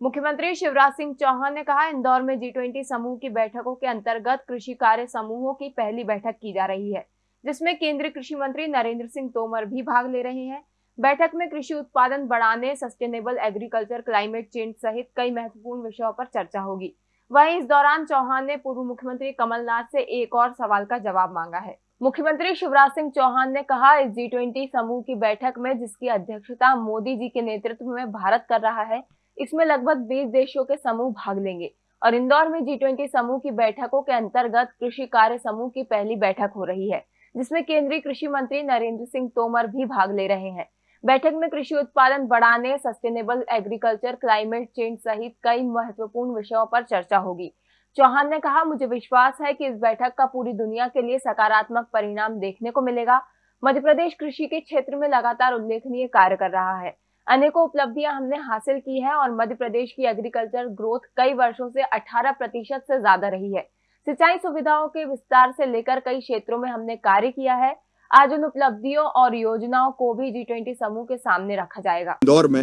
मुख्यमंत्री शिवराज सिंह चौहान ने कहा, इंदौर में जी ट्वेंटी समूह की बैठकों के अंतर्गत कृषि कार्य समूहों की पहली बैठक की जा रही है, जिसमें केंद्रीय कृषि मंत्री नरेंद्र सिंह तोमर भी भाग ले रहे हैं। बैठक में कृषि उत्पादन बढ़ाने सस्टेनेबल एग्रीकल्चर क्लाइमेट चेंज सहित कई महत्वपूर्ण विषयों पर चर्चा होगी। वहीं इस दौरान चौहान ने पूर्व मुख्यमंत्री कमलनाथ से एक और सवाल का जवाब मांगा है। मुख्यमंत्री शिवराज सिंह चौहान ने कहा, इस जी ट्वेंटी समूह की बैठक में जिसकी अध्यक्षता मोदी जी के नेतृत्व में भारत कर रहा है इसमें लगभग 20 देशों के समूह भाग लेंगे। और इंदौर में जी ट्वेंटी समूह की बैठकों के अंतर्गत कृषि कार्य समूह की पहली बैठक हो रही है, जिसमें केंद्रीय कृषि मंत्री नरेंद्र सिंह तोमर भी भाग ले रहे हैं। बैठक में कृषि उत्पादन बढ़ाने सस्टेनेबल एग्रीकल्चर क्लाइमेट चेंज सहित कई महत्वपूर्ण विषयों पर चर्चा होगी। चौहान ने कहा, मुझे विश्वास है कि इस बैठक का पूरी दुनिया के लिए सकारात्मक परिणाम देखने को मिलेगा। मध्य प्रदेश कृषि के क्षेत्र में लगातार उल्लेखनीय कार्य कर रहा है। अनेकों उपलब्धियाँ हमने हासिल की है और मध्य प्रदेश की एग्रीकल्चर ग्रोथ कई वर्षों से 18 प्रतिशत से ज़्यादा रही है। सिंचाई सुविधाओं के विस्तार से लेकर कई क्षेत्रों में हमने कार्य किया है। आज उन उपलब्धियों और योजनाओं को भी जी ट्वेंटी समूह के सामने रखा जाएगा। इंदौर में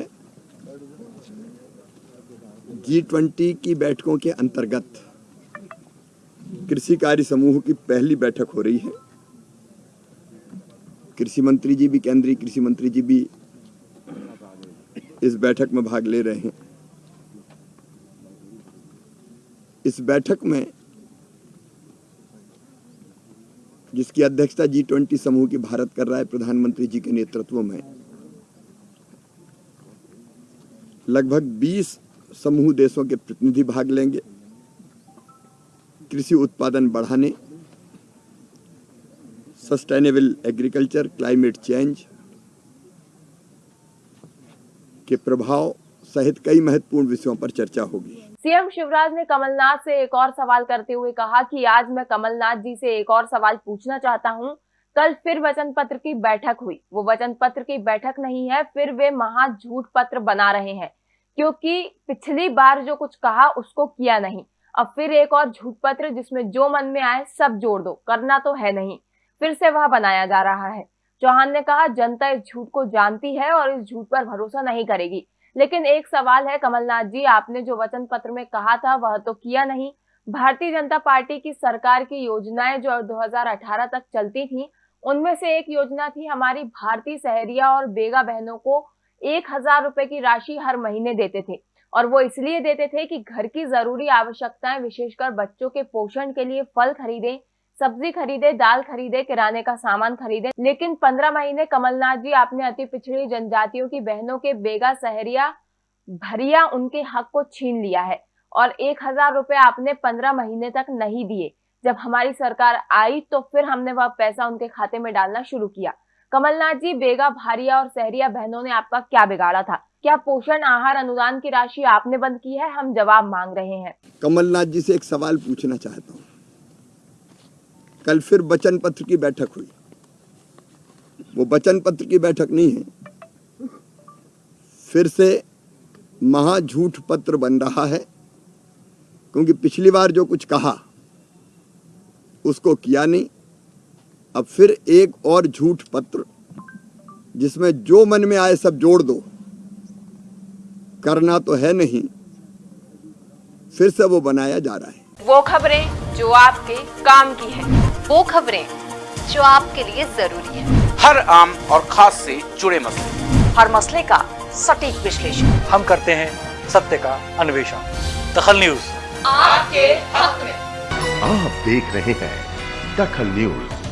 जी ट्वेंटी की बैठकों के अंतर्गत कृषि कार्य समूह की पहली बैठक हो रही है। कृषि मंत्री जी भी, केंद्रीय कृषि मंत्री जी भी इस बैठक में भाग ले रहे हैं। इस बैठक में जिसकी अध्यक्षता जी ट्वेंटी समूह की भारत कर रहा है प्रधानमंत्री जी के नेतृत्व में, लगभग 20 समूह देशों के प्रतिनिधि भाग लेंगे। कृषि उत्पादन बढ़ाने सस्टेनेबल एग्रीकल्चर क्लाइमेट चेंज के प्रभाव सहित कई महत्वपूर्ण विषयों पर चर्चा होगी। सीएम शिवराज ने कमलनाथ से एक और सवाल करते हुए कहा कि आज मैं कमलनाथ जी से एक और सवाल पूछना चाहता हूँ। कल फिर वचन पत्र की बैठक हुई। वो वचन पत्र की बैठक नहीं है, फिर वे महा झूठ पत्र बना रहे हैं। क्योंकि पिछली बार जो कुछ कहा, उसको किया नहीं। अब फिर एक और झूठ पत्र जिसमें जो मन में आए, सब जोड़ दो। करना तो है नहीं। फिर से वह बनाया जा रहा है। चौहान ने कहा, जनता इस झूठ को जानती है और इस झूठ पर भरोसा नहीं करेगी। लेकिन एक सवाल है, कमलनाथ जी, आपने जो वचन पत्र में कहा था, वह तो किया नहीं। भारतीय जनता पार्टी की सरकार की योजनाएँ जो 2018 तक चलती थी, उनमें से एक योजना थी हमारी भारतीय सहरिया और बेगा बहनों को एक हज़ार रुपए की राशि हर महीने देते थे। और वो इसलिए देते थे कि घर की ज़रूरी आवश्यकताएँ, विशेषकर बच्चों के पोषण के लिए फल खरीदे सब्ज़ी खरीदे, दाल खरीदे, किराने का सामान खरीदे। लेकिन पंद्रह महीने कमलनाथ जी, आपने अति पिछड़ी जनजातियों की बहनों के बेगा सहरिया, भरिया उनके हक को छीन लिया है और एक हज़ार रुपए आपने पंद्रह महीने तक नहीं दिए। जब हमारी सरकार आई तो फिर हमने वह पैसा उनके खाते में डालना शुरू किया। कमलनाथ जी, बेगा, भारिया और सहरिया बहनों ने आपका क्या बिगाड़ा था? क्या पोषण, आहार, अनुदान की राशि आपने बंद की है? हम जवाब मांग रहे हैं। कमलनाथ जी से एक सवाल पूछना चाहता हूँ। कल फिर वचन पत्र की बैठक हुई। वो वचन पत्र की बैठक नहीं है। फिर से महा झूठ पत्र बन रहा है, क्योंकि पिछली बार जो कुछ कहा, उसको किया नहीं। अब फिर एक और झूठ पत्र, जिसमें जो मन में आए सब जोड़ दो। करना तो है नहीं, फिर से वो बनाया जा रहा है। वो खबरें जो आपके काम की है। वो खबरें जो आपके लिए ज़रूरी है। हर आम और खास से जुड़े मसले। हर मसले का सटीक विश्लेषण। हम करते हैं सत्य का अन्वेषण। दखल न्यूज़। आपके हक में। आप देख रहे हैं दखल न्यूज़।